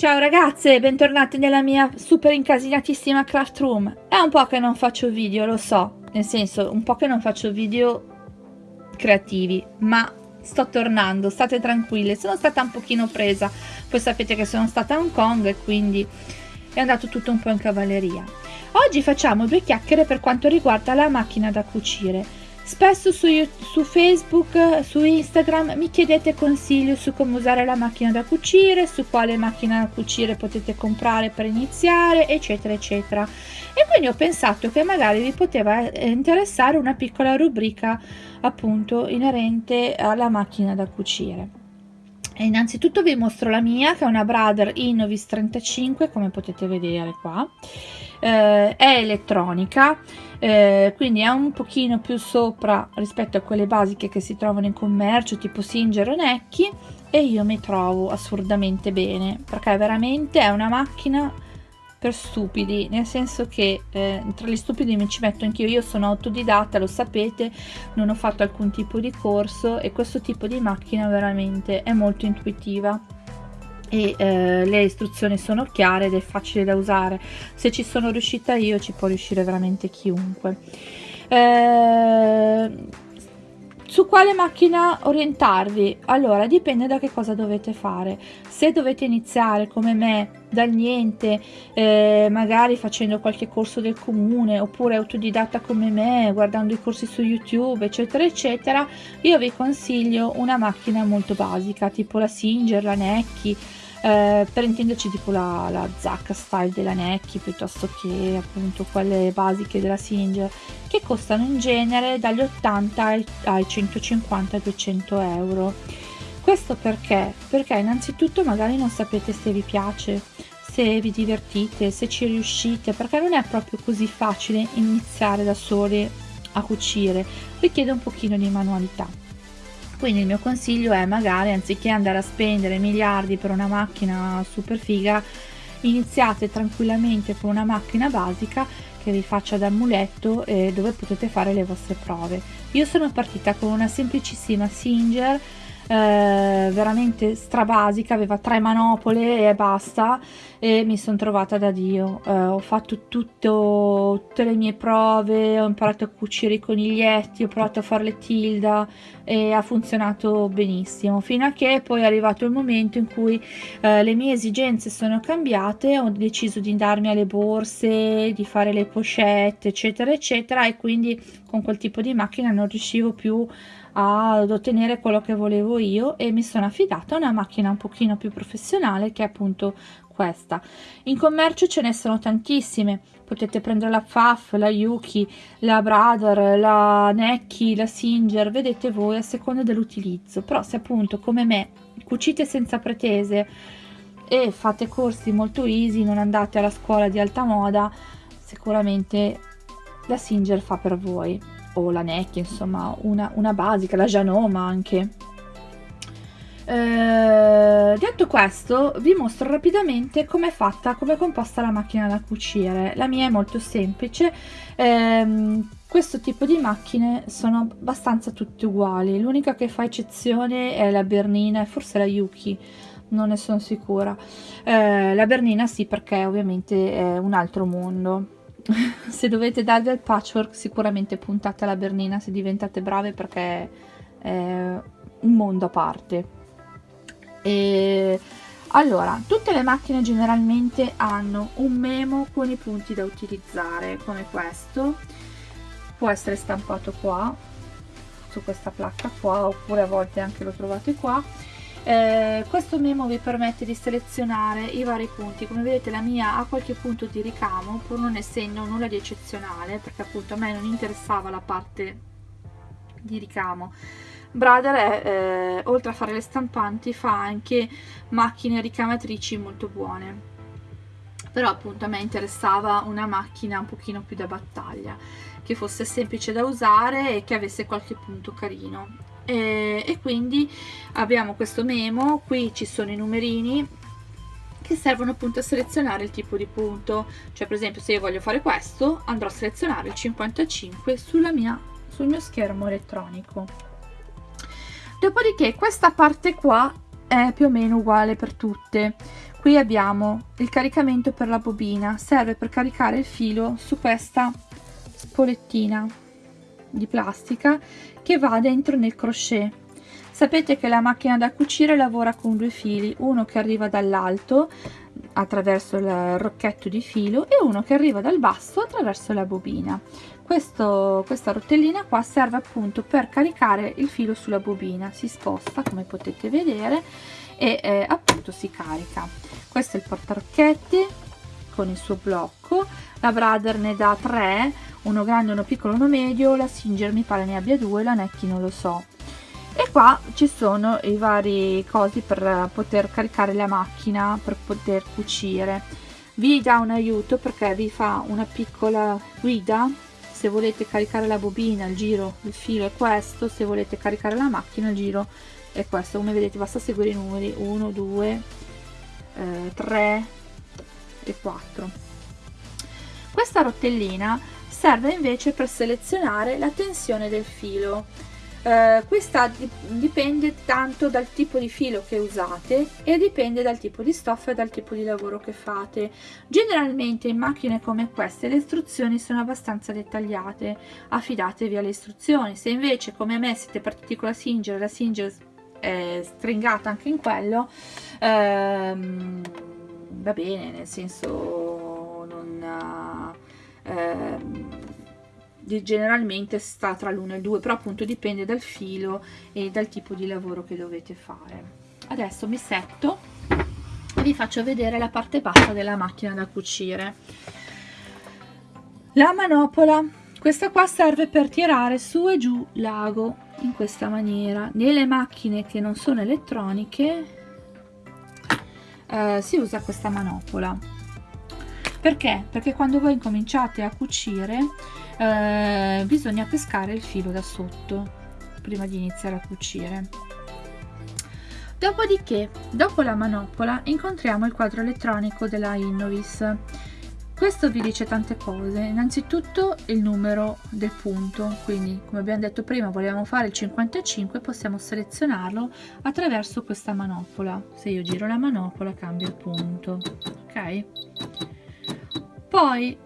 Ciao ragazze, bentornate nella mia super incasinatissima craft room. È un po' che non faccio video, lo so, nel senso, un po' che non faccio video creativi, ma sto tornando, state tranquille. Sono stata un pochino presa, poi sapete che sono stata a Hong Kong e quindi è andato tutto un po' in cavalleria. Oggi facciamo due chiacchiere per quanto riguarda la macchina da cucire. Spesso su, su, Facebook, su Instagram mi chiedete consiglio su come usare la macchina da cucire, su quale macchina da cucire potete comprare per iniziare, eccetera, eccetera. E quindi ho pensato che magari vi poteva eh, interessare una piccola rubrica appunto inerente alla macchina da cucire. E innanzitutto vi mostro la mia che è una Brother Innovis 35 come potete vedere qua eh, è elettronica eh, quindi è un pochino più sopra rispetto a quelle basiche che si trovano in commercio tipo Singer o Necchi e io mi trovo assurdamente bene perché veramente è una macchina per stupidi, nel senso che eh, tra gli stupidi mi ci metto anch'io, io sono autodidatta, lo sapete, non ho fatto alcun tipo di corso e questo tipo di macchina veramente è molto intuitiva e eh, le istruzioni sono chiare ed è facile da usare se ci sono riuscita io ci può riuscire veramente chiunque eh, su quale macchina orientarvi? Allora, dipende da che cosa dovete fare. Se dovete iniziare come me dal niente, eh, magari facendo qualche corso del comune oppure autodidatta come me, guardando i corsi su YouTube, eccetera, eccetera, io vi consiglio una macchina molto basica, tipo la Singer, la Necchi, eh, per intenderci tipo la, la zacca style della Necchi piuttosto che appunto quelle basiche della Singer che costano in genere dagli 80 ai, ai 150-200 euro. Questo perché? perché innanzitutto magari non sapete se vi piace se vi divertite, se ci riuscite perché non è proprio così facile iniziare da soli a cucire. Richiede un pochino di manualità quindi il mio consiglio è magari anziché andare a spendere miliardi per una macchina super figa iniziate tranquillamente con una macchina basica che vi faccia da muletto e dove potete fare le vostre prove. Io sono partita con una semplicissima Singer eh, veramente strabasica, aveva tre manopole e basta e mi sono trovata da Dio. Eh, ho fatto tutto, tutte le mie prove, ho imparato a cucire i coniglietti, ho provato a fare le tilda e ha funzionato benissimo fino a che poi è arrivato il momento in cui eh, le mie esigenze sono cambiate ho deciso di darmi alle borse di fare le pochette eccetera eccetera e quindi con quel tipo di macchina non riuscivo più ad ottenere quello che volevo io e mi sono affidata a una macchina un pochino più professionale che è appunto questa. In commercio ce ne sono tantissime. Potete prendere la FAF, la Yuki, la Brother, la Necchi, la Singer vedete voi a seconda dell'utilizzo. Però se appunto come me cucite senza pretese e fate corsi molto easy non andate alla scuola di alta moda sicuramente la Singer fa per voi o la NEC, insomma una, una basica, la Janoma anche. Eh, detto questo vi mostro rapidamente come è fatta, come è composta la macchina da cucire. La mia è molto semplice, eh, questo tipo di macchine sono abbastanza tutte uguali, l'unica che fa eccezione è la Bernina e forse la Yuki, non ne sono sicura. Eh, la Bernina sì perché ovviamente è un altro mondo se dovete darvi al patchwork sicuramente puntate alla Bernina se diventate brave perché è un mondo a parte. E allora tutte le macchine generalmente hanno un memo con i punti da utilizzare come questo. Può essere stampato qua su questa placca qua oppure a volte anche lo trovate qua eh, questo memo vi permette di selezionare i vari punti. Come vedete la mia ha qualche punto di ricamo pur non essendo nulla di eccezionale perché appunto a me non interessava la parte di ricamo. Brother è, eh, oltre a fare le stampanti fa anche macchine ricamatrici molto buone. Però appunto a me interessava una macchina un pochino più da battaglia che fosse semplice da usare e che avesse qualche punto carino e, e quindi abbiamo questo memo qui ci sono i numerini che servono appunto a selezionare il tipo di punto. Cioè per esempio se io voglio fare questo andrò a selezionare il 55 sulla mia, sul mio schermo elettronico. Dopodiché questa parte qua è più o meno uguale per tutte. Qui abbiamo il caricamento per la bobina. Serve per caricare il filo su questa spolettina di plastica che va dentro nel crochet. Sapete che la macchina da cucire lavora con due fili uno che arriva dall'alto attraverso il rocchetto di filo e uno che arriva dal basso attraverso la bobina. Questo, questa rotellina qua serve appunto per caricare il filo sulla bobina. Si sposta come potete vedere e eh, appunto si carica. Questo è il portarocchetti con il suo blocco. La Brother ne dà tre uno grande uno piccolo uno medio la Singer mi pare ne abbia due la Necchi non lo so. E qua ci sono i vari cosi per poter caricare la macchina per poter cucire. Vi dà un aiuto perché vi fa una piccola guida. Se volete caricare la bobina il giro il filo è questo. Se volete caricare la macchina il giro è questo. Come vedete basta seguire i numeri. 1 2 eh, 3 e 4 questa rotellina serve invece per selezionare la tensione del filo. Eh, questa dipende tanto dal tipo di filo che usate e dipende dal tipo di stoffa e dal tipo di lavoro che fate. Generalmente in macchine come queste le istruzioni sono abbastanza dettagliate. Affidatevi alle istruzioni. Se invece come me siete partiti con la Singer la Singer è stringata anche in quello ehm, va bene nel senso non ehm, generalmente sta tra l'1 e il 2 però appunto dipende dal filo e dal tipo di lavoro che dovete fare. Adesso mi setto e vi faccio vedere la parte bassa della macchina da cucire. La manopola. Questa qua serve per tirare su e giù l'ago in questa maniera. Nelle macchine che non sono elettroniche eh, si usa questa manopola perché? Perché quando voi cominciate a cucire eh, bisogna pescare il filo da sotto prima di iniziare a cucire. Dopodiché, dopo la manopola, incontriamo il quadro elettronico della Innovis. Questo vi dice tante cose, innanzitutto il numero del punto, quindi come abbiamo detto prima vogliamo fare il 55, possiamo selezionarlo attraverso questa manopola. Se io giro la manopola cambia il punto, ok? Poi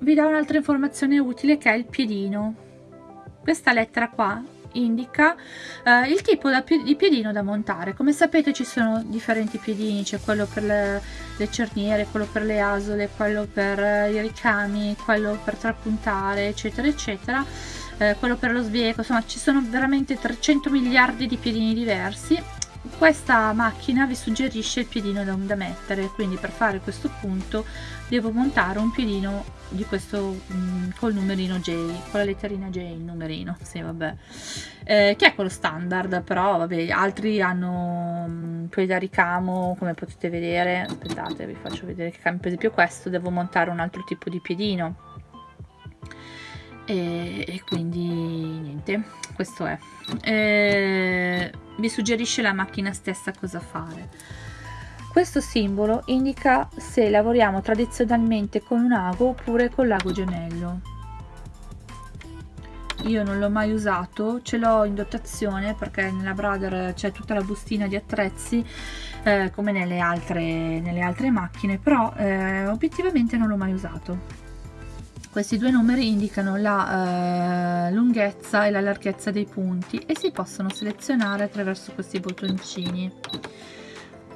vi do un'altra informazione utile che è il piedino. Questa lettera qua indica eh, il tipo di piedino da montare. Come sapete ci sono differenti piedini, c'è quello per le, le, cerniere, quello per le asole, quello per eh, i ricami, quello per trapuntare, eccetera, eccetera. Eh, quello per lo sbieco, insomma ci sono veramente 300 miliardi di piedini diversi questa macchina vi suggerisce il piedino da, mettere quindi per fare questo punto devo montare un piedino di questo mh, mm, col numerino J con la letterina J il numerino sì vabbè. Eh, che è quello standard però vabbè altri hanno mh, mm, quelli da ricamo come potete vedere aspettate vi faccio vedere che cambia per esempio questo devo montare un altro tipo di piedino e, e quindi niente questo è. Eh, vi suggerisce la macchina stessa cosa fare. Questo simbolo indica se lavoriamo tradizionalmente con un ago oppure con l'ago gemello. Io non l'ho mai usato ce l'ho in dotazione perché nella Brother c'è tutta la bustina di attrezzi eh, come nelle altre, nelle altre macchine però eh, obiettivamente non l'ho mai usato questi due numeri indicano la eh, lunghezza e la larghezza dei punti e si possono selezionare attraverso questi bottoncini.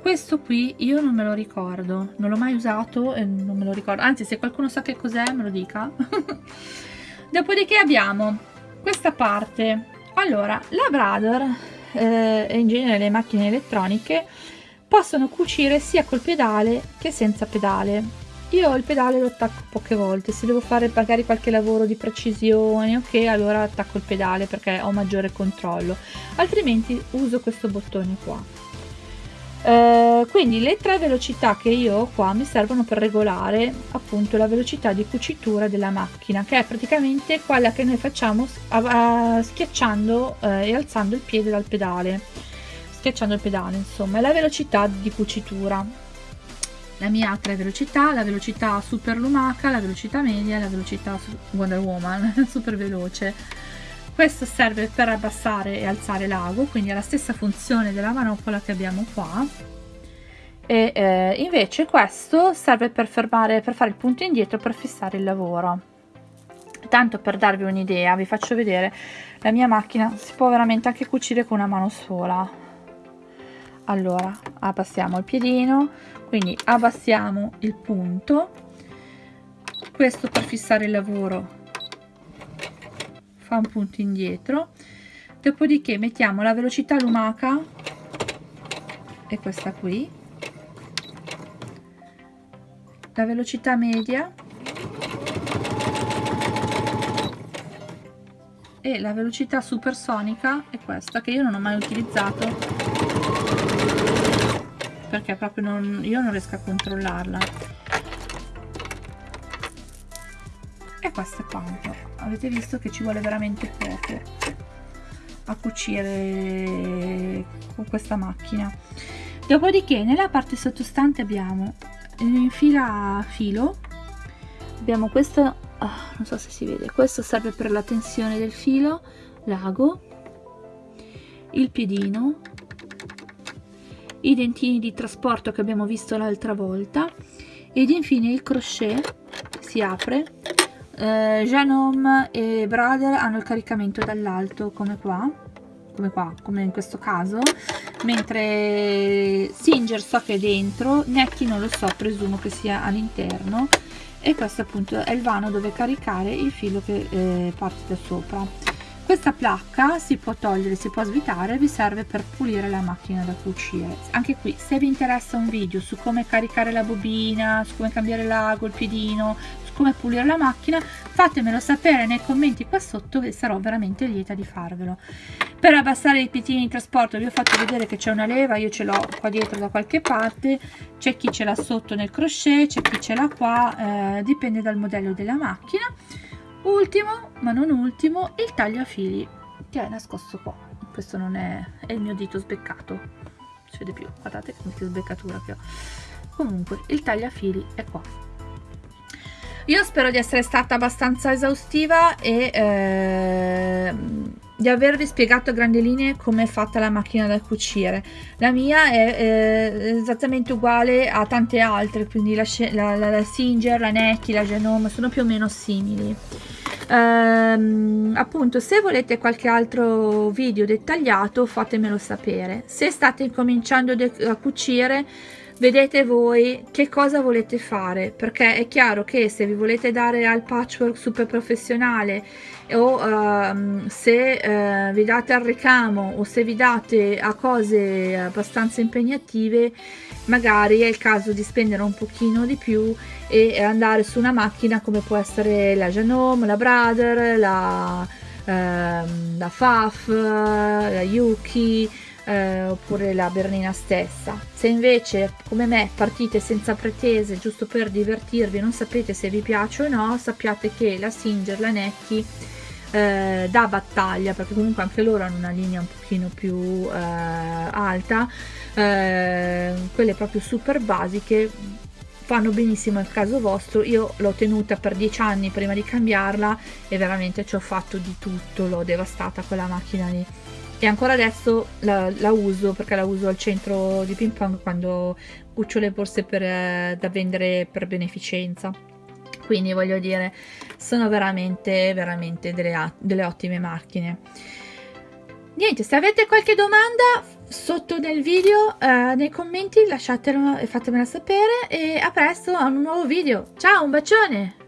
Questo qui io non me lo ricordo, non l'ho mai usato e non me lo ricordo, anzi se qualcuno sa che cos'è me lo dica. Dopodiché abbiamo questa parte, allora la Brother eh, e in genere le macchine elettroniche possono cucire sia col pedale che senza pedale io il pedale lo attacco poche volte se devo fare magari qualche lavoro di precisione ok allora attacco il pedale perché ho maggiore controllo. Altrimenti uso questo bottone qua. Eh, quindi le tre velocità che io ho qua mi servono per regolare appunto la velocità di cucitura della macchina che è praticamente quella che noi facciamo schiacciando eh, e alzando il piede dal pedale. Schiacciando il pedale insomma è la velocità di cucitura la mia ha tre velocità, la velocità super lumaca, la velocità media e la velocità Wonder Woman, super veloce. Questo serve per abbassare e alzare l'ago, quindi ha la stessa funzione della manopola che abbiamo qua. e eh, invece questo serve per fermare per fare il punto indietro per fissare il lavoro tanto per darvi un'idea vi faccio vedere la mia macchina si può veramente anche cucire con una mano sola allora abbassiamo il piedino quindi abbassiamo il punto. Questo per fissare il lavoro fa un punto indietro. Dopodiché mettiamo la velocità lumaca e questa qui. La velocità media e la velocità supersonica è questa che io non ho mai utilizzato perché proprio non, io non riesco a controllarla. E questo è quanto. Avete visto che ci vuole veramente poco a cucire con questa macchina. Dopodiché nella parte sottostante abbiamo in fila filo abbiamo questo oh, non so se si vede questo serve per la tensione del filo l'ago il piedino i dentini di trasporto che abbiamo visto l'altra volta. Ed infine il crochet si apre. Eh, Genome e Brother hanno il caricamento dall'alto come qua come qua come in questo caso. Mentre Singer so che è dentro Netti non lo so presumo che sia all'interno. E questo appunto è il vano dove caricare il filo che eh, parte da sopra questa placca si può togliere si può svitare vi serve per pulire la macchina da cucire. Anche qui se vi interessa un video su come caricare la bobina su come cambiare l'ago il piedino su come pulire la macchina fatemelo sapere nei commenti qua sotto e sarò veramente lieta di farvelo. Per abbassare i piedini di trasporto vi ho fatto vedere che c'è una leva io ce l'ho qua dietro da qualche parte c'è chi ce l'ha sotto nel crochet c'è chi ce l'ha qua eh, dipende dal modello della macchina ultimo ma non ultimo il tagliafili che è nascosto qua. Questo non è, è il mio dito sbeccato. Si vede più guardate che sbeccatura che ho. Comunque il tagliafili è qua. Io spero di essere stata abbastanza esaustiva e eh, di avervi spiegato a grandi linee come è fatta la macchina da cucire. La mia è eh, esattamente uguale a tante altre, quindi la, la, la, la Singer, la Necchi, la Genome sono più o meno simili. Um, appunto se volete qualche altro video dettagliato fatemelo sapere se state cominciando a cucire vedete voi che cosa volete fare perché è chiaro che se vi volete dare al patchwork super professionale o uh, se uh, vi date al ricamo o se vi date a cose abbastanza impegnative magari è il caso di spendere un pochino di più e andare su una macchina come può essere la Genome, la Brother, la, uh, la FAF, la Yuki eh, oppure la Bernina stessa. Se invece, come me, partite senza pretese, giusto per divertirvi, non sapete se vi piace o no, sappiate che la Singer, la Necchi, eh, da battaglia, perché comunque anche loro hanno una linea un pochino più eh, alta, eh, quelle proprio super basiche, fanno benissimo il caso vostro io l'ho tenuta per dieci anni prima di cambiarla e veramente ci ho fatto di tutto l'ho devastata quella macchina lì e ancora adesso la, la, uso perché la uso al centro di ping pong quando cuccio le borse per, eh, da vendere per beneficenza. Quindi voglio dire sono veramente veramente delle, delle ottime macchine. Niente se avete qualche domanda sotto nel video eh, nei commenti lasciatelo e fatemela sapere. E a presto a un nuovo video. Ciao un bacione